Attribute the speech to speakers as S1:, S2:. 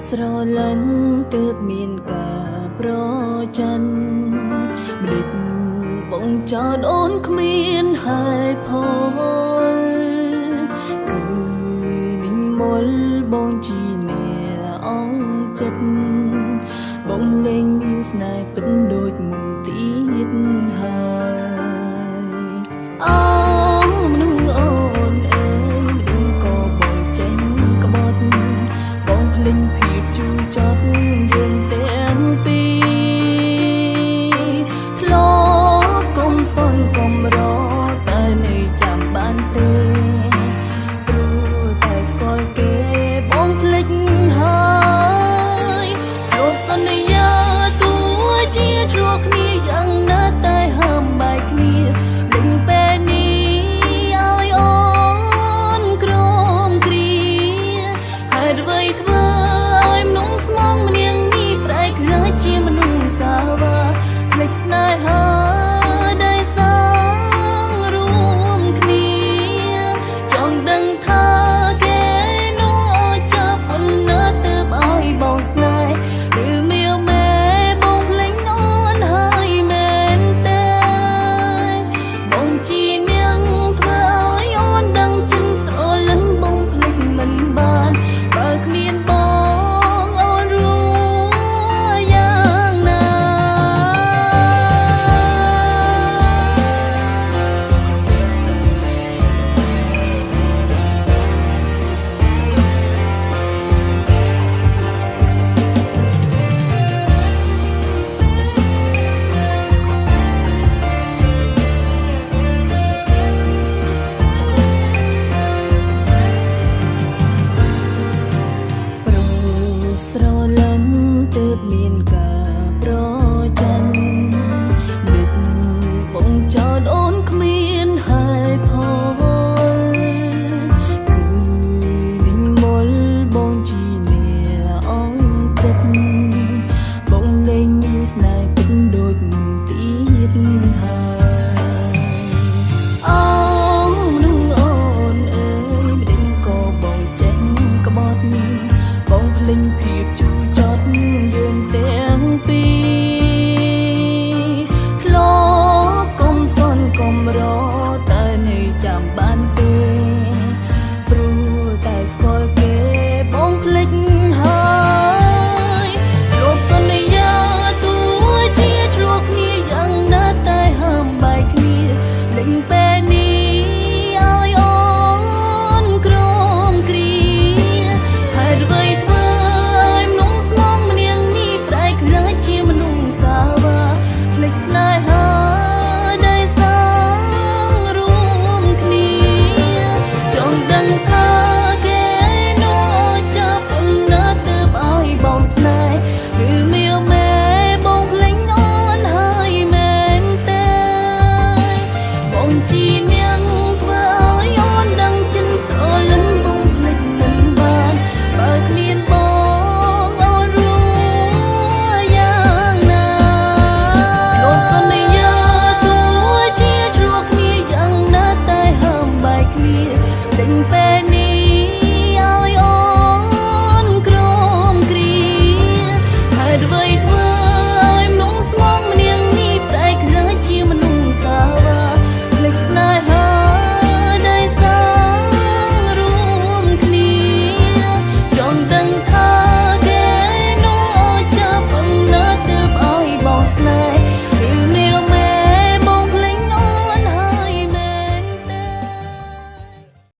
S1: ស្រលាញ់ទើបមានការប្រច័នម្ដេចបងចោតអូនគ្មានហើយផលគឺនិមលបងជាអ្នកអងចិត្តបងលែងមានស្នេហ៍ពិនដូចមុនទៀតហើយអូ